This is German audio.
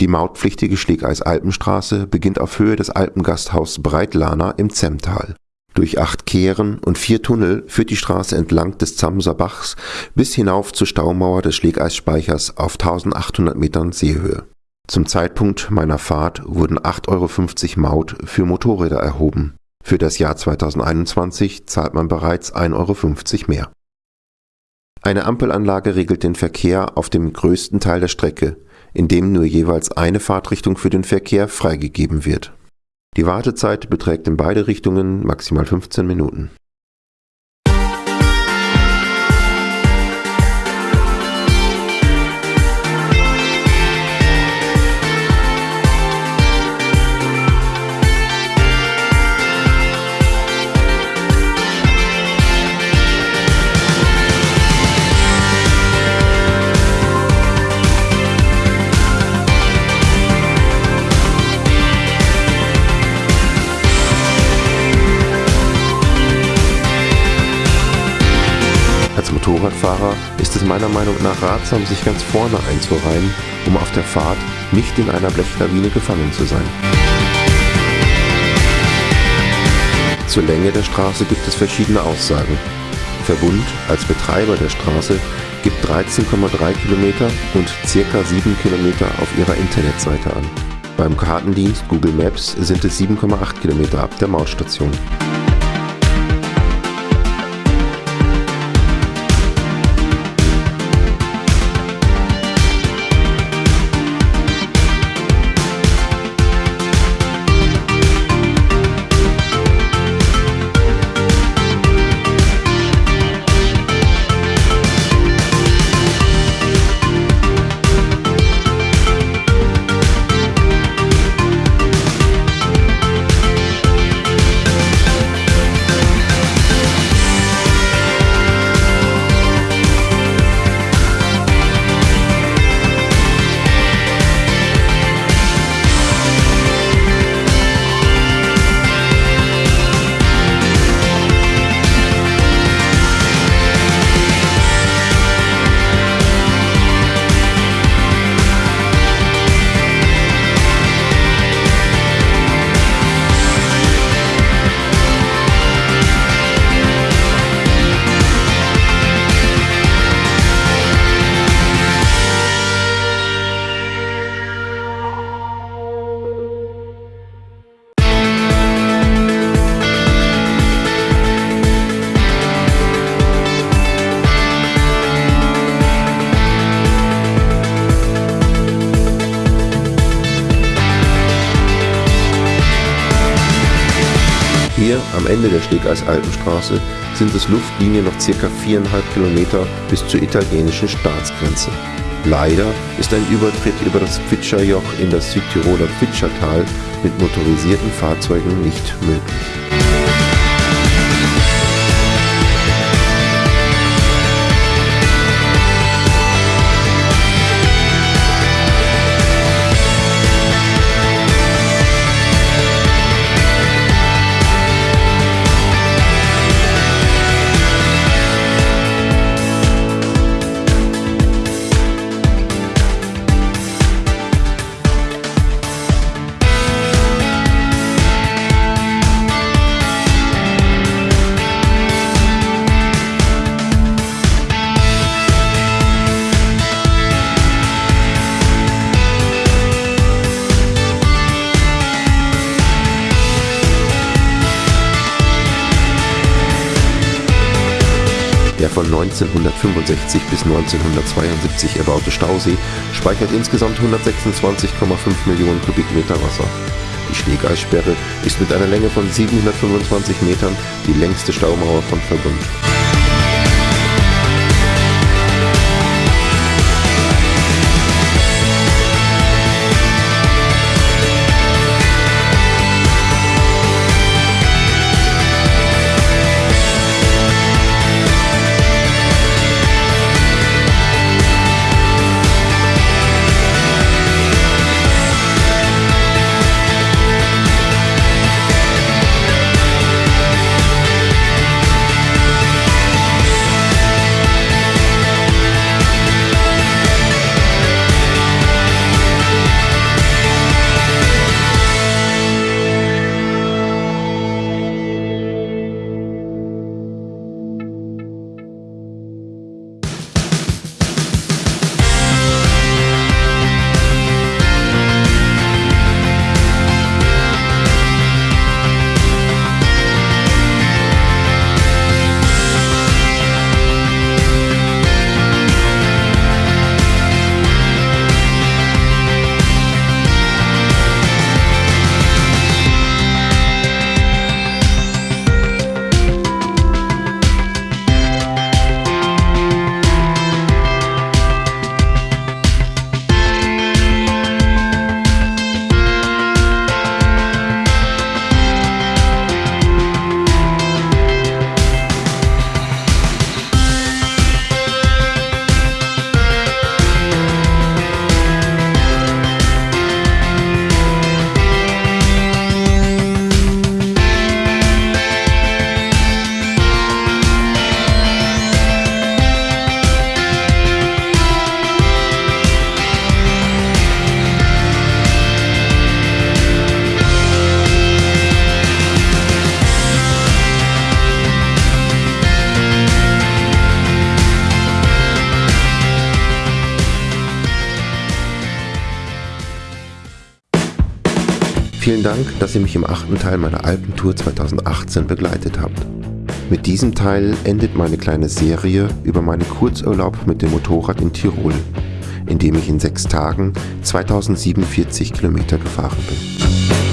Die mautpflichtige Schlägeis-Alpenstraße beginnt auf Höhe des Alpengasthaus Breitlana im Zemmtal. Durch acht Kehren und vier Tunnel führt die Straße entlang des Zamser Bachs bis hinauf zur Staumauer des Schlägeisspeichers auf 1800 Metern Seehöhe. Zum Zeitpunkt meiner Fahrt wurden 8,50 Euro Maut für Motorräder erhoben. Für das Jahr 2021 zahlt man bereits 1,50 Euro mehr. Eine Ampelanlage regelt den Verkehr auf dem größten Teil der Strecke, in dem nur jeweils eine Fahrtrichtung für den Verkehr freigegeben wird. Die Wartezeit beträgt in beide Richtungen maximal 15 Minuten Motorradfahrer ist es meiner Meinung nach ratsam, sich ganz vorne einzureihen, um auf der Fahrt nicht in einer Blechlawine gefangen zu sein. Zur Länge der Straße gibt es verschiedene Aussagen. Verbund als Betreiber der Straße gibt 13,3 Kilometer und ca. 7 Kilometer auf ihrer Internetseite an. Beim Kartendienst Google Maps sind es 7,8 Kilometer ab der Mautstation. Hier am Ende der Stegeis-Alpenstraße sind es Luftlinie noch ca. 4,5 Kilometer bis zur italienischen Staatsgrenze. Leider ist ein Übertritt über das Pfitscherjoch in das Südtiroler Pfitschertal mit motorisierten Fahrzeugen nicht möglich. Der von 1965 bis 1972 erbaute Stausee speichert insgesamt 126,5 Millionen Kubikmeter Wasser. Die Schneegeissperre ist mit einer Länge von 725 Metern die längste Staumauer von Verbund. Vielen Dank, dass ihr mich im achten Teil meiner Alpentour 2018 begleitet habt. Mit diesem Teil endet meine kleine Serie über meinen Kurzurlaub mit dem Motorrad in Tirol, in dem ich in sechs Tagen 2047 Kilometer gefahren bin.